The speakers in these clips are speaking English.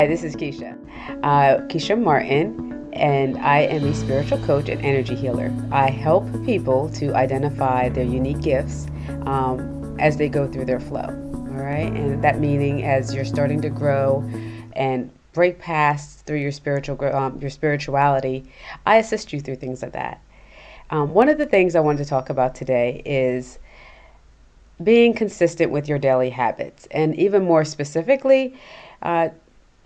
Hi, this is Keisha. Uh, Keisha Martin, and I am a spiritual coach and energy healer. I help people to identify their unique gifts um, as they go through their flow. All right, and that meaning as you're starting to grow and break past through your spiritual um, your spirituality, I assist you through things like that. Um, one of the things I wanted to talk about today is being consistent with your daily habits, and even more specifically, uh,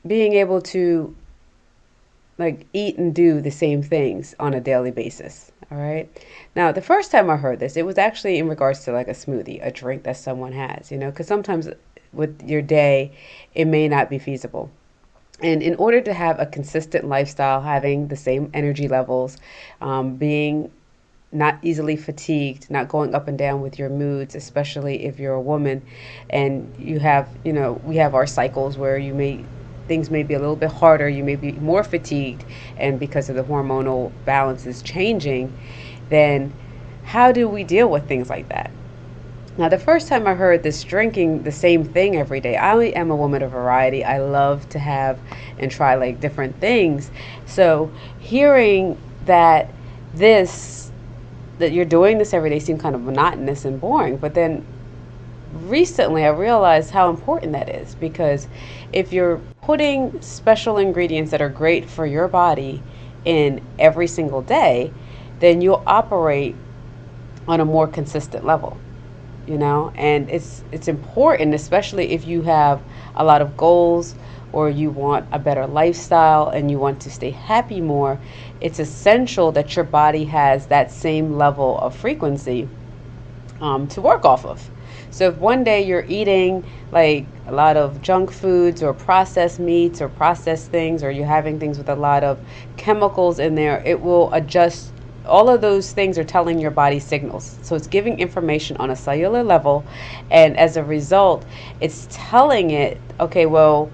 being able to like eat and do the same things on a daily basis. All right. Now, the first time I heard this, it was actually in regards to like a smoothie, a drink that someone has, you know, because sometimes with your day, it may not be feasible. And in order to have a consistent lifestyle, having the same energy levels, um, being not easily fatigued, not going up and down with your moods, especially if you're a woman and you have, you know, we have our cycles where you may things may be a little bit harder, you may be more fatigued, and because of the hormonal balance is changing, then how do we deal with things like that? Now, the first time I heard this drinking the same thing every day, I am a woman of variety. I love to have and try like different things. So, hearing that this, that you're doing this every day seemed kind of monotonous and boring, but then recently I realized how important that is because if you're putting special ingredients that are great for your body in every single day, then you'll operate on a more consistent level. You know, and it's it's important, especially if you have a lot of goals or you want a better lifestyle and you want to stay happy more. It's essential that your body has that same level of frequency um, to work off of. So if one day you're eating like a lot of junk foods or processed meats or processed things, or you're having things with a lot of chemicals in there, it will adjust. All of those things are telling your body signals. So it's giving information on a cellular level. And as a result, it's telling it, okay, well,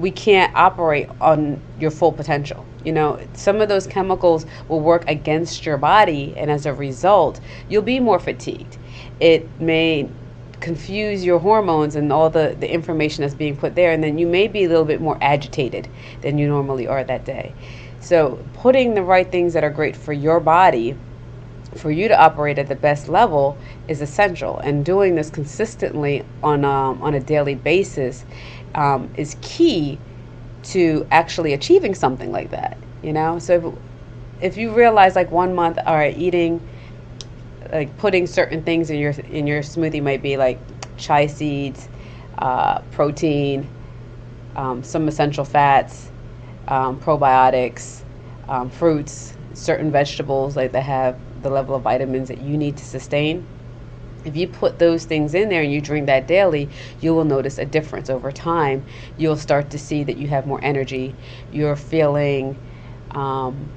we can't operate on your full potential. You know, some of those chemicals will work against your body, and as a result, you'll be more fatigued it may confuse your hormones and all the, the information that's being put there, and then you may be a little bit more agitated than you normally are that day. So, putting the right things that are great for your body for you to operate at the best level is essential, and doing this consistently on um, on a daily basis um, is key to actually achieving something like that. You know, so if, if you realize like one month, all right, eating like putting certain things in your in your smoothie might be like chia seeds, uh, protein, um, some essential fats, um, probiotics, um, fruits, certain vegetables like that have the level of vitamins that you need to sustain. If you put those things in there and you drink that daily, you will notice a difference over time. You'll start to see that you have more energy. You're feeling um,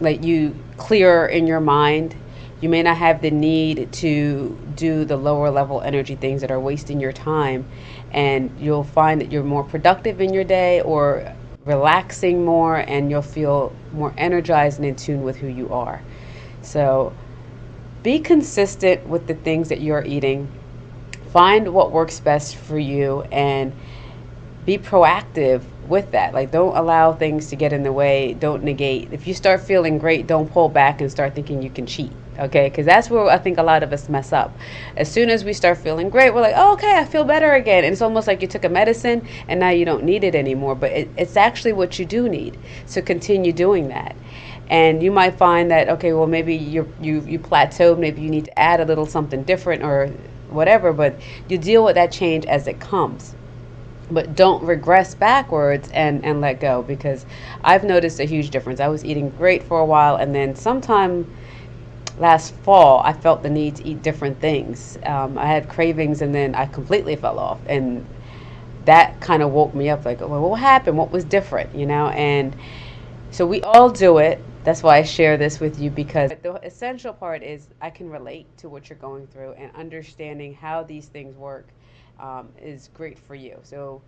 like you clearer in your mind you may not have the need to do the lower level energy things that are wasting your time. And you'll find that you're more productive in your day or relaxing more, and you'll feel more energized and in tune with who you are. So be consistent with the things that you're eating. Find what works best for you and be proactive with that. Like, don't allow things to get in the way. Don't negate. If you start feeling great, don't pull back and start thinking you can cheat. Okay, because that's where I think a lot of us mess up. As soon as we start feeling great, we're like, oh, okay, I feel better again. And it's almost like you took a medicine and now you don't need it anymore. But it, it's actually what you do need. So continue doing that. And you might find that, okay, well, maybe you you, you plateaued. Maybe you need to add a little something different or whatever. But you deal with that change as it comes but don't regress backwards and and let go because I've noticed a huge difference. I was eating great for a while and then sometime last fall I felt the need to eat different things. Um, I had cravings and then I completely fell off and that kind of woke me up like well, what happened what was different you know and so we all do it that's why I share this with you because the essential part is I can relate to what you're going through and understanding how these things work um, is great for you. So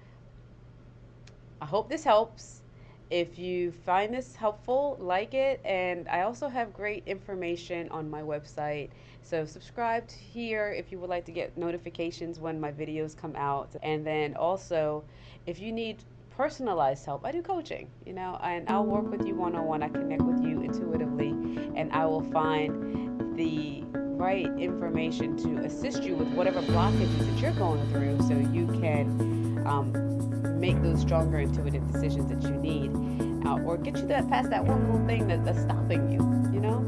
I hope this helps. If you find this helpful, like it. And I also have great information on my website. So subscribe here if you would like to get notifications when my videos come out. And then also, if you need personalized help, I do coaching, you know, and I'll work with you one on one. I connect with you intuitively, and I will find the right information to assist you with whatever blockages that you're going through so you can um, make those stronger intuitive decisions that you need uh, or get you that past that one little thing that, that's stopping you, you know?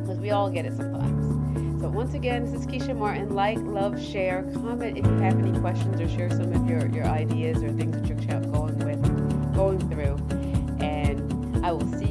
Because we all get it sometimes. So once again, this is Keisha Martin. Like, love, share, comment if you have any questions or share some of your, your ideas or things that you're saúde.